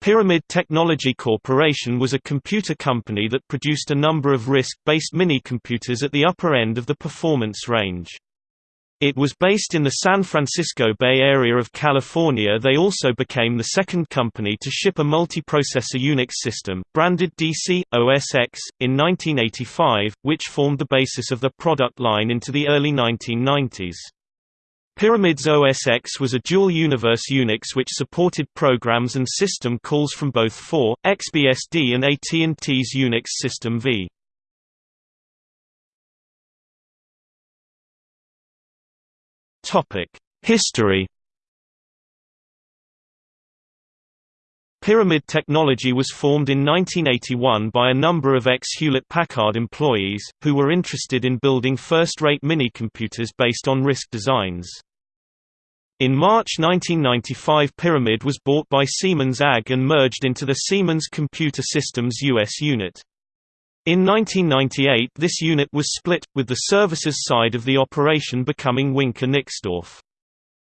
Pyramid Technology Corporation was a computer company that produced a number of RISC-based mini-computers at the upper end of the performance range. It was based in the San Francisco Bay Area of California they also became the second company to ship a multiprocessor Unix system, branded DC, OS X, in 1985, which formed the basis of the product line into the early 1990s. Pyramid's OS X was a dual-universe Unix which supported programs and system calls from both 4, XBSD and AT&T's Unix System V. History Pyramid Technology was formed in 1981 by a number of ex-Hewlett-Packard employees, who were interested in building first-rate mini-computers based on RISC designs. In March 1995 Pyramid was bought by Siemens AG and merged into the Siemens Computer Systems US unit. In 1998 this unit was split, with the services side of the operation becoming Wincor Nixdorf.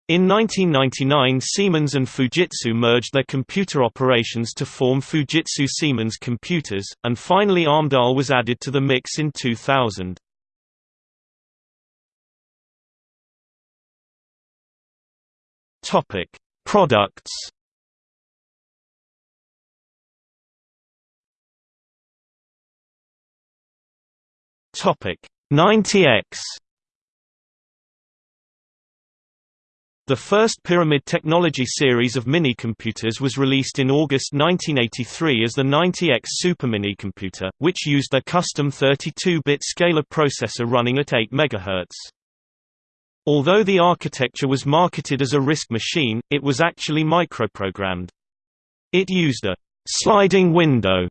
In 1999 Siemens and Fujitsu merged their computer operations to form Fujitsu Siemens Computers, and finally Amdahl was added to the mix in 2000. Topic: Products. Topic: 90X. The first Pyramid Technology series of mini-computers was released in August 1983 as the 90X Supermini computer, which used a custom 32-bit scalar processor running at 8 MHz. Although the architecture was marketed as a RISC machine, it was actually microprogrammed. It used a sliding window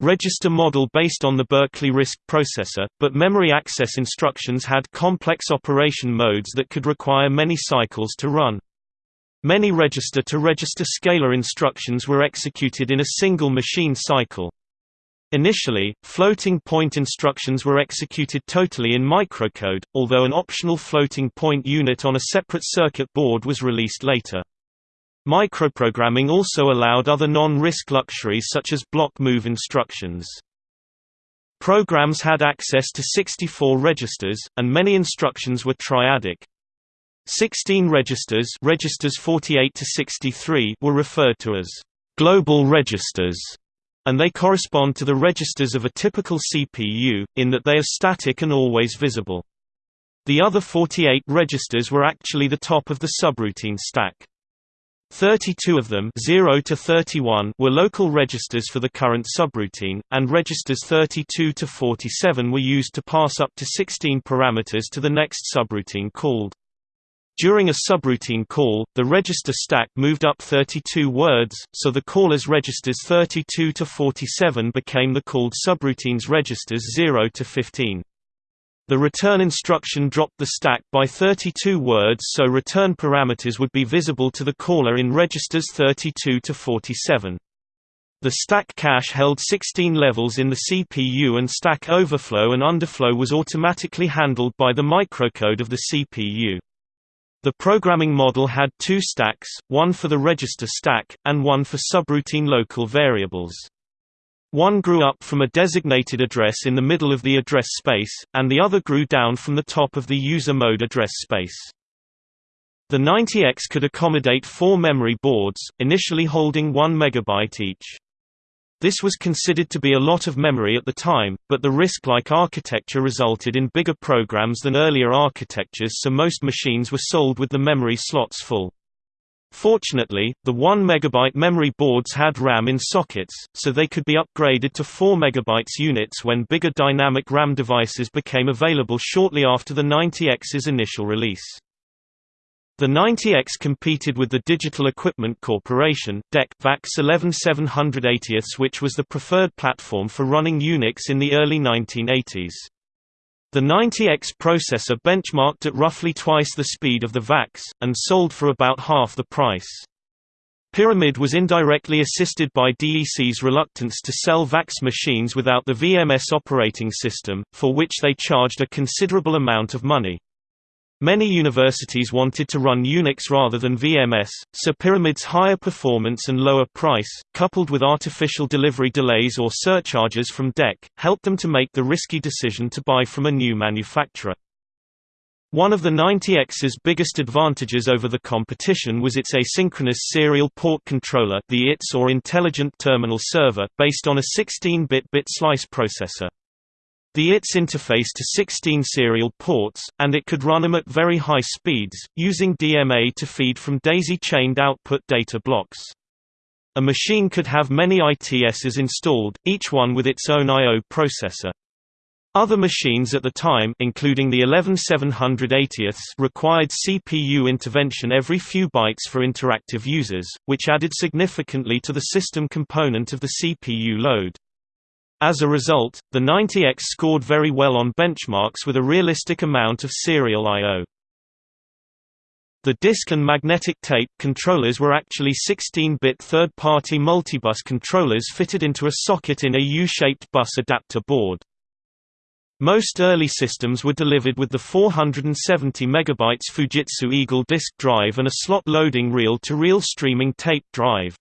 register model based on the Berkeley RISC processor, but memory access instructions had complex operation modes that could require many cycles to run. Many register-to-register -register scalar instructions were executed in a single machine cycle. Initially, floating-point instructions were executed totally in microcode, although an optional floating-point unit on a separate circuit board was released later. Microprogramming also allowed other non-RISC luxuries such as block move instructions. Programs had access to 64 registers, and many instructions were triadic. 16 registers, registers 48 to 63 were referred to as global registers and they correspond to the registers of a typical CPU, in that they are static and always visible. The other 48 registers were actually the top of the subroutine stack. 32 of them 0 to 31 were local registers for the current subroutine, and registers 32 to 47 were used to pass up to 16 parameters to the next subroutine called during a subroutine call, the register stack moved up 32 words, so the caller's registers 32 to 47 became the called subroutine's registers 0 to 15. The return instruction dropped the stack by 32 words so return parameters would be visible to the caller in registers 32 to 47. The stack cache held 16 levels in the CPU and stack overflow and underflow was automatically handled by the microcode of the CPU. The programming model had two stacks, one for the register stack, and one for subroutine local variables. One grew up from a designated address in the middle of the address space, and the other grew down from the top of the user mode address space. The 90X could accommodate four memory boards, initially holding 1 MB each. This was considered to be a lot of memory at the time, but the RISC-like architecture resulted in bigger programs than earlier architectures so most machines were sold with the memory slots full. Fortunately, the 1 MB memory boards had RAM in sockets, so they could be upgraded to 4 MB units when bigger dynamic RAM devices became available shortly after the 90X's initial release. The 90X competed with the Digital Equipment Corporation DEC VAX 11780 which was the preferred platform for running Unix in the early 1980s. The 90X processor benchmarked at roughly twice the speed of the VAX, and sold for about half the price. Pyramid was indirectly assisted by DEC's reluctance to sell VAX machines without the VMS operating system, for which they charged a considerable amount of money. Many universities wanted to run Unix rather than VMS, so Pyramid's higher performance and lower price, coupled with artificial delivery delays or surcharges from DEC, helped them to make the risky decision to buy from a new manufacturer. One of the 90X's biggest advantages over the competition was its asynchronous serial port controller the ITS or Intelligent Terminal Server, based on a 16-bit bit slice processor. The ITS interfaced to 16 serial ports, and it could run them at very high speeds, using DMA to feed from daisy-chained output data blocks. A machine could have many ITSs installed, each one with its own I.O. processor. Other machines at the time including the 11780ths required CPU intervention every few bytes for interactive users, which added significantly to the system component of the CPU load. As a result, the 90X scored very well on benchmarks with a realistic amount of serial I.O. The disk and magnetic tape controllers were actually 16-bit third-party multibus controllers fitted into a socket in a U-shaped bus adapter board. Most early systems were delivered with the 470 MB Fujitsu Eagle disk drive and a slot loading reel-to-reel -reel streaming tape drive.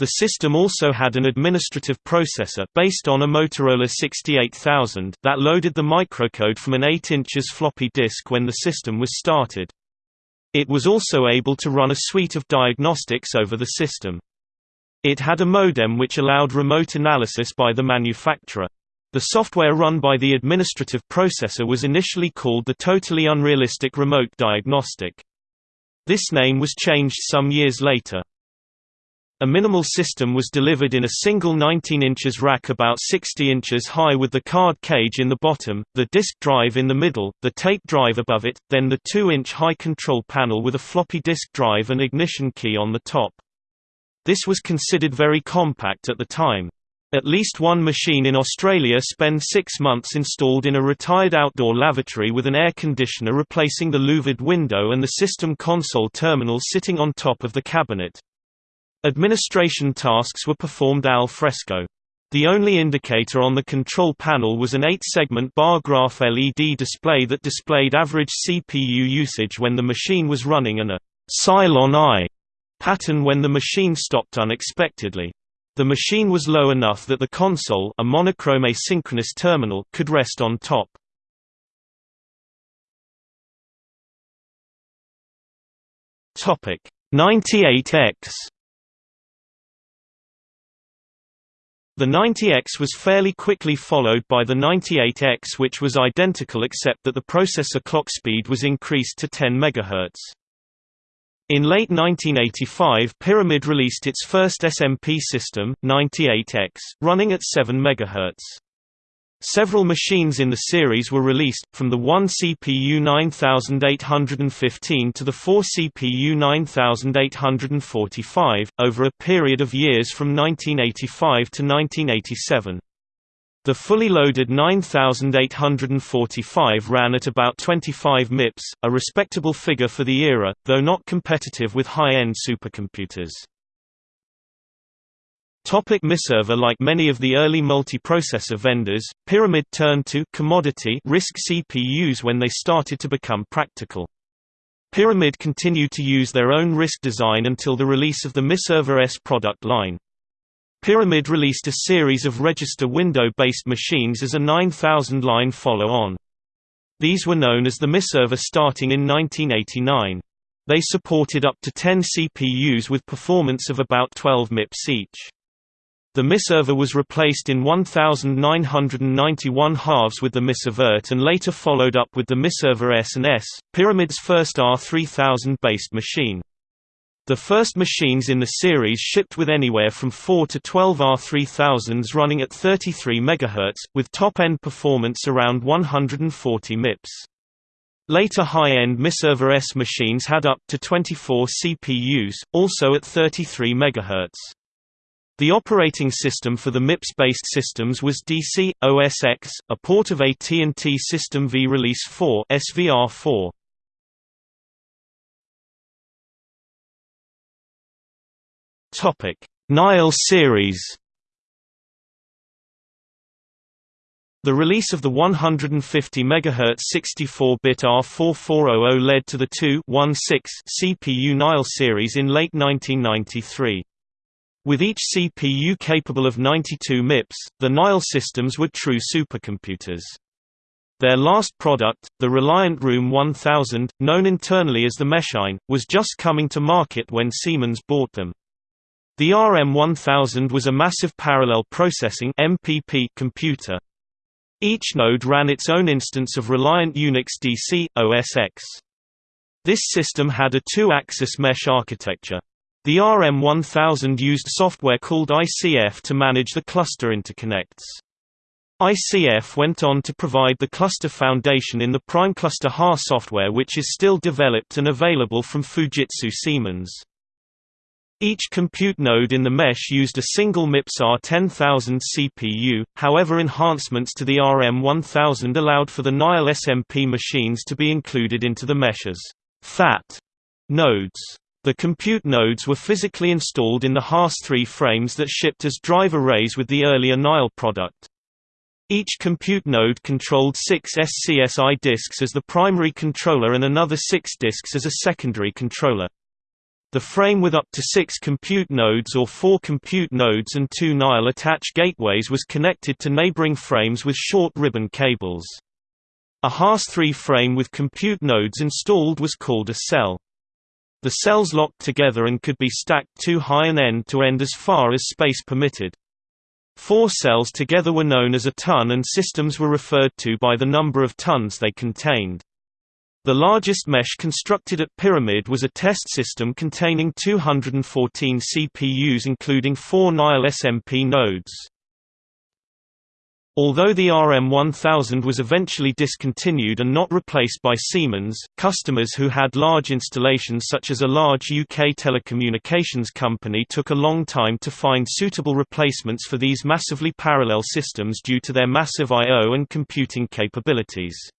The system also had an administrative processor based on a Motorola 68000 that loaded the microcode from an 8 inches floppy disk when the system was started. It was also able to run a suite of diagnostics over the system. It had a modem which allowed remote analysis by the manufacturer. The software run by the administrative processor was initially called the Totally Unrealistic Remote Diagnostic. This name was changed some years later. A minimal system was delivered in a single 19 inches rack about 60 inches high with the card cage in the bottom, the disk drive in the middle, the tape drive above it, then the 2-inch high control panel with a floppy disk drive and ignition key on the top. This was considered very compact at the time. At least one machine in Australia spent six months installed in a retired outdoor lavatory with an air conditioner replacing the louvered window and the system console terminal sitting on top of the cabinet. Administration tasks were performed al fresco. The only indicator on the control panel was an 8-segment bar graph LED display that displayed average CPU usage when the machine was running and a Cylon eye pattern when the machine stopped unexpectedly. The machine was low enough that the console a monochrome asynchronous terminal could rest on top. Topic 98X The 90X was fairly quickly followed by the 98X which was identical except that the processor clock speed was increased to 10 MHz. In late 1985 Pyramid released its first SMP system, 98X, running at 7 MHz. Several machines in the series were released, from the 1 CPU 9815 to the 4 CPU 9845, over a period of years from 1985 to 1987. The fully loaded 9845 ran at about 25 MIPS, a respectable figure for the era, though not competitive with high-end supercomputers. Topic MIServer Like many of the early multiprocessor vendors, Pyramid turned to commodity RISC CPUs when they started to become practical. Pyramid continued to use their own RISC design until the release of the MIServer S product line. Pyramid released a series of register window-based machines as a 9000-line follow-on. These were known as the MIServer starting in 1989. They supported up to 10 CPUs with performance of about 12 MIPS each. The MIServer was replaced in 1991 halves with the MISavert and later followed up with the MIServer S and S, Pyramid's first R3000-based machine. The first machines in the series shipped with anywhere from 4 to 12 R3000s running at 33 MHz, with top-end performance around 140 MIPS. Later high-end MIServer S machines had up to 24 CPUs, also at 33 MHz. The operating system for the MIPS-based systems was DC, OS X, a port of AT&T System V Release 4 SVR4. Topic: Nile series. The release of the 150 MHz 64-bit R4400 led to the 2-1-6 CPU Nile series in late 1993. With each CPU capable of 92 MIPS, the Nile systems were true supercomputers. Their last product, the Reliant Room 1000, known internally as the Meshine, was just coming to market when Siemens bought them. The RM1000 was a massive parallel processing MPP computer. Each node ran its own instance of Reliant Unix DC, OS X. This system had a two-axis mesh architecture. The RM1000 used software called ICF to manage the cluster interconnects. ICF went on to provide the cluster foundation in the PrimeCluster HA software which is still developed and available from Fujitsu Siemens. Each compute node in the mesh used a single MIPS R10000 CPU, however enhancements to the RM1000 allowed for the Nile SMP machines to be included into the mesh's FAT nodes. The compute nodes were physically installed in the Haas 3 frames that shipped as drive arrays with the earlier Nile product. Each compute node controlled six SCSI disks as the primary controller and another six disks as a secondary controller. The frame with up to six compute nodes or four compute nodes and two Nile attach gateways was connected to neighboring frames with short ribbon cables. A Haas 3 frame with compute nodes installed was called a cell. The cells locked together and could be stacked two high and end to end as far as space permitted. Four cells together were known as a ton and systems were referred to by the number of tons they contained. The largest mesh constructed at Pyramid was a test system containing 214 CPUs including four Nile SMP nodes. Although the RM1000 was eventually discontinued and not replaced by Siemens, customers who had large installations such as a large UK telecommunications company took a long time to find suitable replacements for these massively parallel systems due to their massive I.O. and computing capabilities.